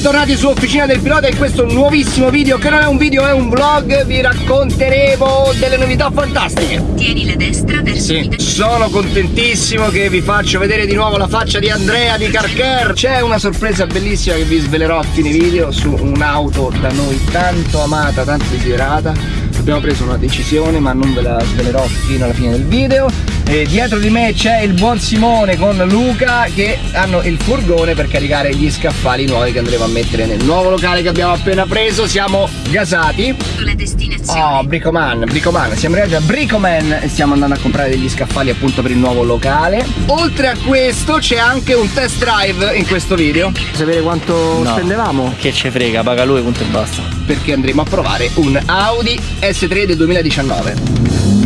bentornati su Officina del Pilota in questo nuovissimo video che non è un video è un vlog. Vi racconteremo delle novità fantastiche. Tieni la destra verso sì. sono contentissimo che vi faccio vedere di nuovo la faccia di Andrea di Carker c'è una sorpresa bellissima che vi svelerò a fine video su un'auto da noi tanto amata tanto desiderata. Abbiamo preso una decisione ma non ve la svelerò fino alla fine del video e dietro di me c'è il buon Simone con Luca che hanno il furgone per caricare gli scaffali nuovi che andremo a mettere nel nuovo locale che abbiamo appena preso. Siamo gasati. La destinazione oh Bricoman Bricoman siamo arrivati a Bricoman e stiamo andando a comprare degli scaffali appunto per il nuovo locale. Oltre a questo c'è anche un test drive in questo video. Sapere quanto no, spendevamo? Che ci frega paga lui punto e basta. Perché andremo a provare un Audi S3 del 2019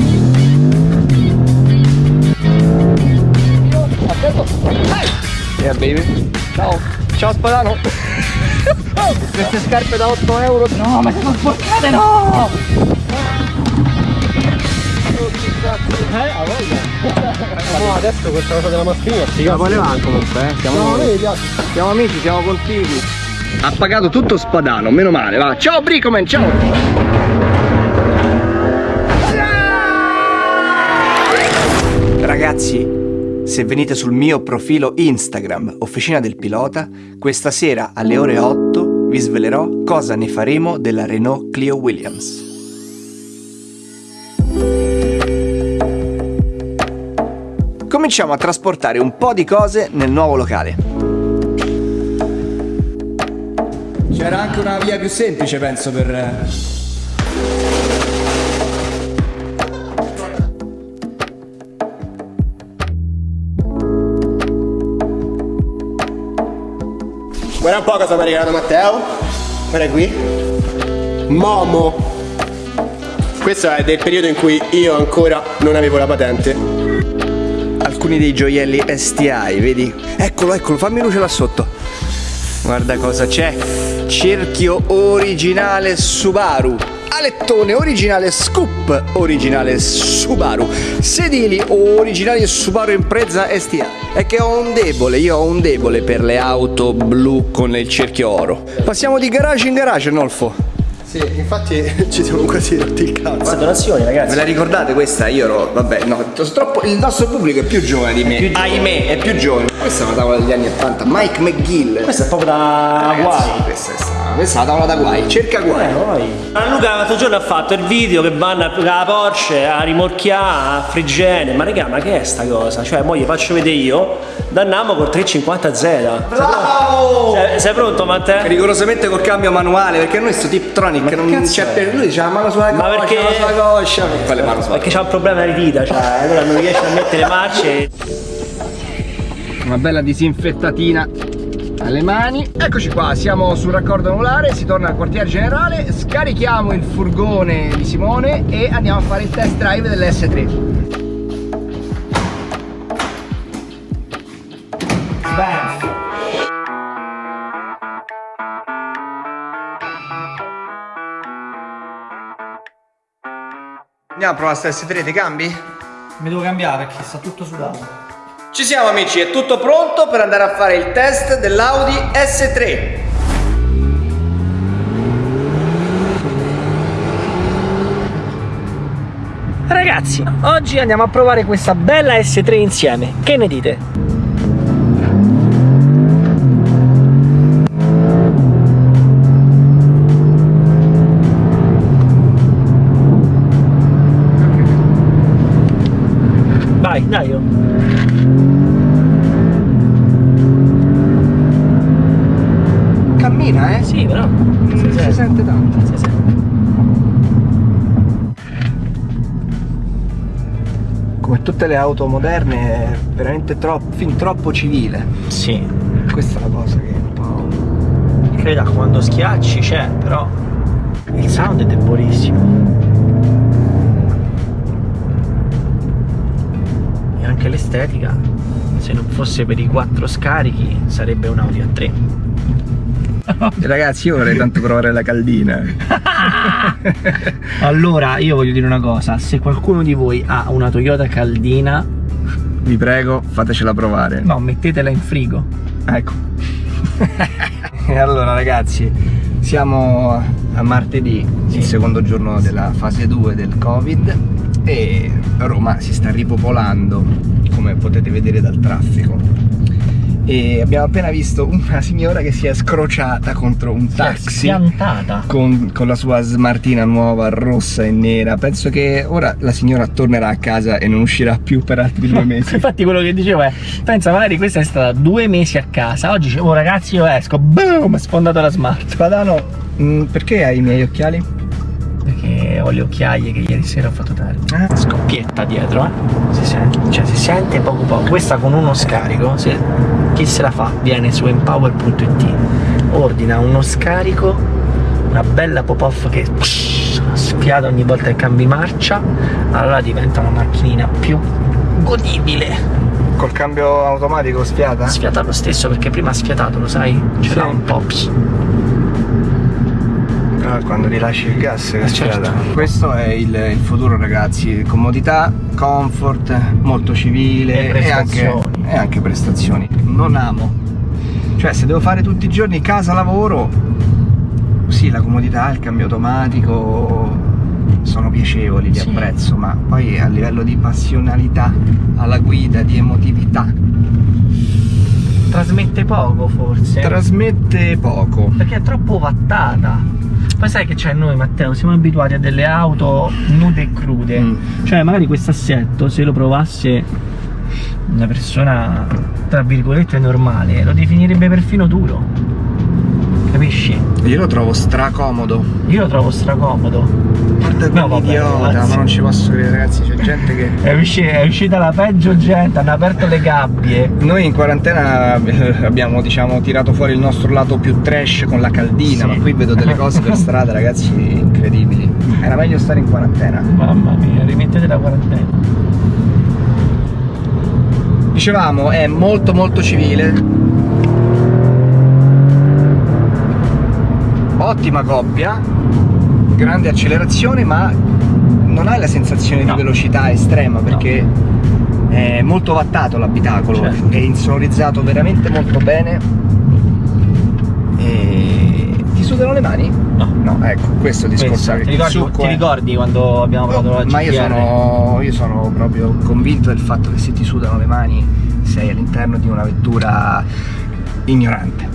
Yeah baby Ciao Ciao spadano oh, Queste scarpe da 8 euro No ma sono sporcate no eh, a voglia. No, adesso questa cosa della mascherina si Ma vuole va comunque, eh. Siamo, no, noi, siamo amici, siamo contigui. Ha pagato tutto spadano, meno male, va. Ciao Bricoman, ciao! Ragazzi, se venite sul mio profilo Instagram, Officina del Pilota, questa sera alle ore 8 vi svelerò cosa ne faremo della Renault Clio Williams. Cominciamo a trasportare un po' di cose nel nuovo locale. C'era anche una via più semplice penso per Guarda un po' cosa mi ha regalato Matteo. Guarda qui. Momo. Questo è del periodo in cui io ancora non avevo la patente. Alcuni dei gioielli STI, vedi? Eccolo, eccolo, fammi luce là sotto. Guarda cosa c'è. Cerchio originale Subaru palettone originale Scoop originale Subaru. Sedili originali Subaru Impreza STA è che ho un debole, io ho un debole per le auto blu con il cerchio oro. Passiamo di garage in garage Nolfo sì, infatti ci siamo quasi rotti il cazzo. Ma donazioni, ragazzi. Ve la ricordate questa? Io ero, vabbè, no, troppo, il nostro pubblico è più giovane di me. Ahimè, è più giovane. Questa è una tavola degli anni 80. Mike McGill. Questa è proprio da guai. Questa è questa è la tavola da guai, cerca guai. Eh, guai. Luca l'altro giorno ha fatto il video che vanno la Porsche a rimorchiare a Frigene. Ma raga, ma che è sta cosa? Cioè, mo gli faccio vedere io, danniamo col 350Z. Bravo! Sei, sei pronto, Matteo? Rigorosamente col cambio manuale, perché noi sto Tiptronic che non c'è per lui, c'ha la mano sulla coscia, ma perché... mano sulla coscia. Quale mano sulla Perché c'ha un problema di vita, cioè, allora non riesce a mettere le marce. Una bella disinfettatina alle mani. Eccoci qua siamo sul raccordo anulare si torna al quartier generale scarichiamo il furgone di Simone e andiamo a fare il test drive dell'S3 Andiamo a provare sta S3, ti cambi? Mi devo cambiare perché sta tutto sudato ci siamo amici, è tutto pronto per andare a fare il test dell'Audi S3. Ragazzi, oggi andiamo a provare questa bella S3 insieme. Che ne dite? Vai, dai io. cammina, eh? Sì, però si, si, si sente tanto. Si sente. Come tutte le auto moderne è veramente troppo, fin troppo civile. Sì. Questa è la cosa che un po'... Creda quando schiacci c'è, però il sound è debolissimo. E anche l'estetica, se non fosse per i quattro scarichi, sarebbe un Audi A3. Ragazzi io vorrei tanto provare la caldina. Allora io voglio dire una cosa. Se qualcuno di voi ha una Toyota caldina Vi prego fatecela provare. No mettetela in frigo. Ecco. E allora ragazzi, siamo a martedì, il secondo giorno della fase 2 del Covid e Roma si sta ripopolando, come potete vedere dal traffico. E abbiamo appena visto una signora che si è scrociata contro un taxi con, con la sua smartina nuova, rossa e nera. Penso che ora la signora tornerà a casa e non uscirà più per altri due mesi. Infatti quello che dicevo è, pensa magari questa è stata due mesi a casa, oggi dicevo "Oh, ragazzi io esco, boom, sfondato la smart. Spadano, mm, perché hai i miei occhiali? Ho le occhiaie che ieri sera ho fatto tardi. Ah. Scoppietta dietro, eh. Si sente, cioè si sente poco poco. Questa con uno scarico, se- chi se la fa viene su empower.it, ordina uno scarico, una bella pop-off che sfiata ogni volta che cambi marcia, allora diventa una macchinina più godibile. Col cambio automatico sfiata? Sfiata lo stesso perché prima ha sfiatato, lo sai? C'era Sì. un pops. Quando rilasci il gas che certo. Questo è il, il futuro ragazzi, comodità, comfort, molto civile E e anche, prestazioni. e anche prestazioni. Non amo. Cioè se devo fare tutti i giorni casa lavoro, sì la comodità, il cambio automatico sono piacevoli, li Sì. apprezzo, ma poi a livello di passionalità alla guida, di emotività, Trasmette poco forse. trasmette poco. perché è troppo wattata. Poi sai che c'è noi Matteo, siamo abituati a delle auto nude e crude. Mm. Cioè magari questo assetto se lo provasse una persona tra virgolette normale lo definirebbe perfino duro. Capisci? Io lo trovo stracomodo. Io lo trovo stracomodo. Guarda No, vabbè, quell'idiota, ragazzi. ma non ci posso credere ragazzi, c'è gente che... È, usci- è uscita la peggio gente, hanno aperto le gabbie. Noi in quarantena abbiamo diciamo tirato fuori il nostro lato più trash con la caldina, Sì. ma qui vedo delle cose per strada ragazzi incredibili. Era meglio stare in quarantena. Mamma mia, rimettete la quarantena. Dicevamo, è molto molto civile. Ottima coppia, grande accelerazione, ma non hai la sensazione No. di velocità estrema perché è molto wattato l'abitacolo, Certo. è insonorizzato veramente molto bene. E ti sudano le mani? No. No, ecco, questo è il discorso. Ti ricordi, ti ricordi quando abbiamo parlato della ma io sono, io sono proprio convinto del fatto che se ti sudano le mani sei all'interno di una vettura ignorante.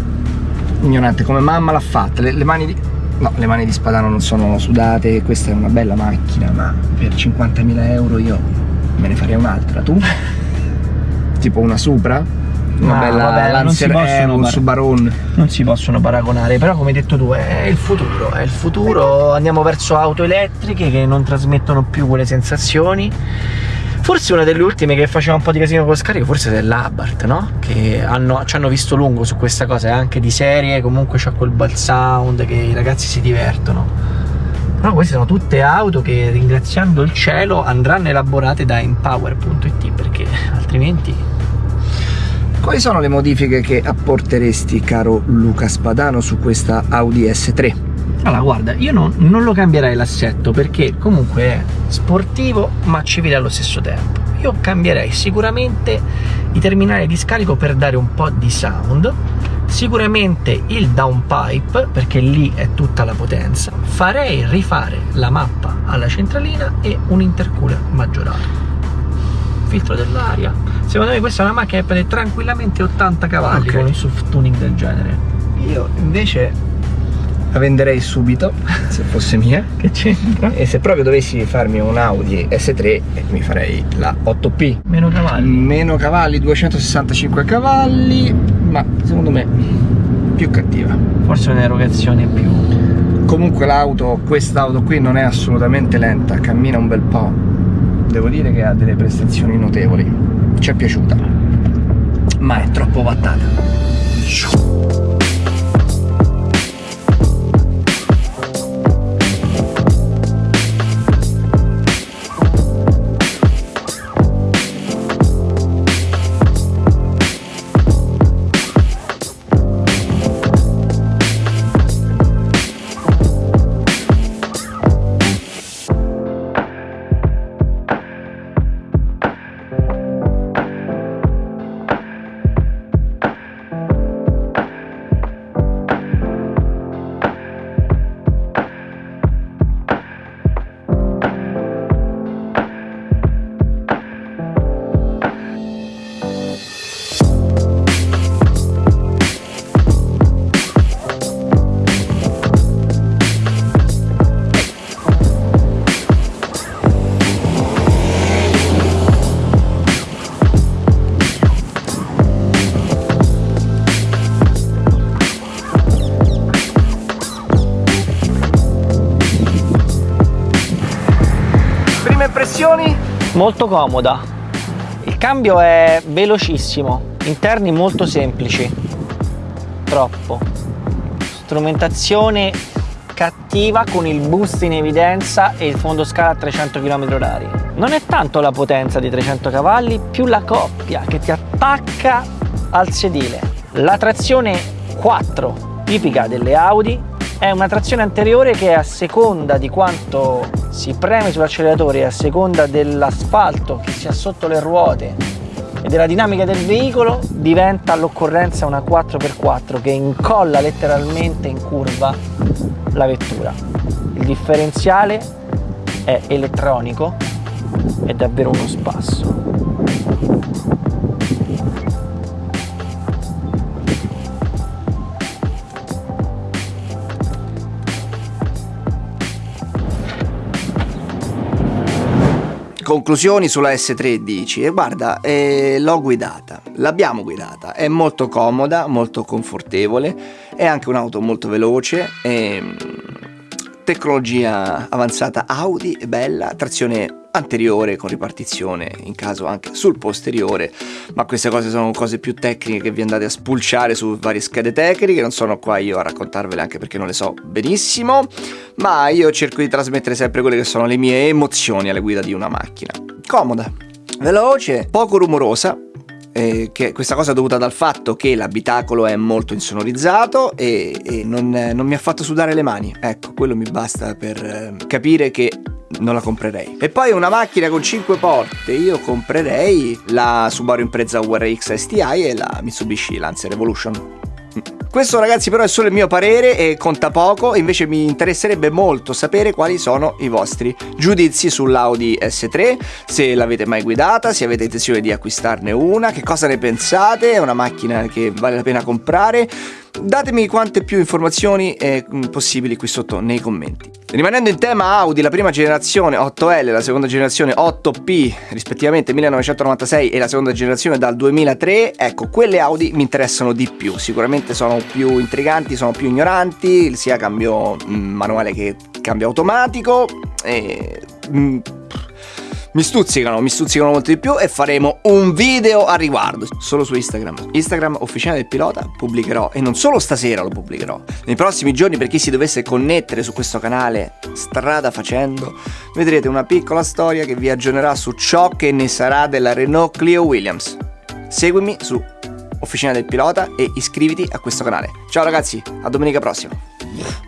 Ignorante, come mamma l'ha fatta. Le, le mani di. No, le mani di Spadano non sono sudate, questa è una bella macchina, ma per 50.000 euro io me ne farei un'altra. Tu? tipo una Supra? Una Ma bella vabbè, Lancer Air, un par- Subaron. non si possono paragonare, però come hai detto tu è il futuro, è il futuro, andiamo verso auto elettriche che non trasmettono più quelle sensazioni. Forse una delle ultime che faceva un po' di casino con lo scarico, forse è l'Abarth, no? Che hanno, ci hanno visto lungo su questa cosa, è anche di serie, comunque c'ha quel bel sound che i ragazzi si divertono. Però queste sono tutte auto che ringraziando il cielo andranno elaborate da empower.it perché altrimenti Quali sono le modifiche che apporteresti, caro Luca Spadano, su questa Audi S3? Allora, guarda, io non, non lo cambierei l'assetto perché comunque è sportivo ma civile allo stesso tempo. Io cambierei sicuramente i terminali di scarico per dare un po' di sound, sicuramente il downpipe perché lì è tutta la potenza. Farei rifare la mappa alla centralina e un intercooler maggiorato. Filtro dell'aria. Secondo me questa è una macchina che prende tranquillamente 80 cavalli Ok. con il soft tuning del genere. Io invece la venderei subito, se fosse mia. Che c'entra? E se proprio dovessi farmi un Audi S3, eh, mi farei la 8P. Meno cavalli. Meno cavalli, 265 cavalli, ma secondo me più cattiva. Forse un'erogazione più. Comunque l'auto, quest'auto qui non è assolutamente lenta, cammina un bel po'. Devo dire che ha delle prestazioni notevoli. Ci è piaciuta. Ma è troppo wattata. Molto comoda. Il cambio è velocissimo, interni molto semplici. Troppo. Strumentazione cattiva con il boost in evidenza e il fondo scala a 300 km/h. Non è tanto la potenza di 300 cavalli, più la coppia che ti attacca al sedile. La trazione 4 tipica delle Audi è una trazione anteriore che a seconda di quanto si preme sull'acceleratore a seconda dell'asfalto che si ha sotto le ruote e della dinamica del veicolo diventa all'occorrenza una 4x4 che incolla letteralmente in curva la vettura. Il differenziale è elettronico, è davvero uno spasso. Conclusioni sulla S3 dici e guarda eh, l'ho guidata l'abbiamo guidata è molto comoda molto confortevole è anche un'auto molto veloce e, tecnologia avanzata Audi bella trazione anteriore con ripartizione in caso anche sul posteriore ma queste cose sono cose più tecniche che vi andate a spulciare su varie schede tecniche non sono qua io a raccontarvele anche perché non le so benissimo ma io cerco di trasmettere sempre quelle che sono le mie emozioni alla guida di una macchina. Comoda veloce poco rumorosa eh, che questa cosa è dovuta dal fatto che l'abitacolo è molto insonorizzato e, e non, non, mi ha fatto sudare le mani. Ecco, quello mi basta per eh, capire che non la comprerei. E poi una macchina con 5 porte, io comprerei la Subaru Impreza URX STI e la Mitsubishi Lancer Evolution. Questo ragazzi però è solo il mio parere e conta poco, invece mi interesserebbe molto sapere quali sono i vostri giudizi sull'Audi S3, se l'avete mai guidata, se avete intenzione di acquistarne una, che cosa ne pensate, è una macchina che vale la pena comprare Datemi quante più informazioni eh, possibili qui sotto nei commenti. Rimanendo in tema Audi, la prima generazione 8L, la seconda generazione 8P, rispettivamente 1996 e la seconda generazione dal 2003, ecco, quelle Audi mi interessano di più. Sicuramente sono più intriganti, sono più ignoranti, sia cambio mm, manuale che cambio automatico. E, mh, mm, mi stuzzicano, mi stuzzicano molto di più e faremo un video a riguardo solo su Instagram. Instagram ufficiale del pilota pubblicherò e non solo stasera lo pubblicherò. Nei prossimi giorni per chi si dovesse connettere su questo canale strada facendo vedrete una piccola storia che vi aggiornerà su ciò che ne sarà della Renault Clio Williams. Seguimi su Officina del Pilota e iscriviti a questo canale. Ciao ragazzi, a domenica prossima.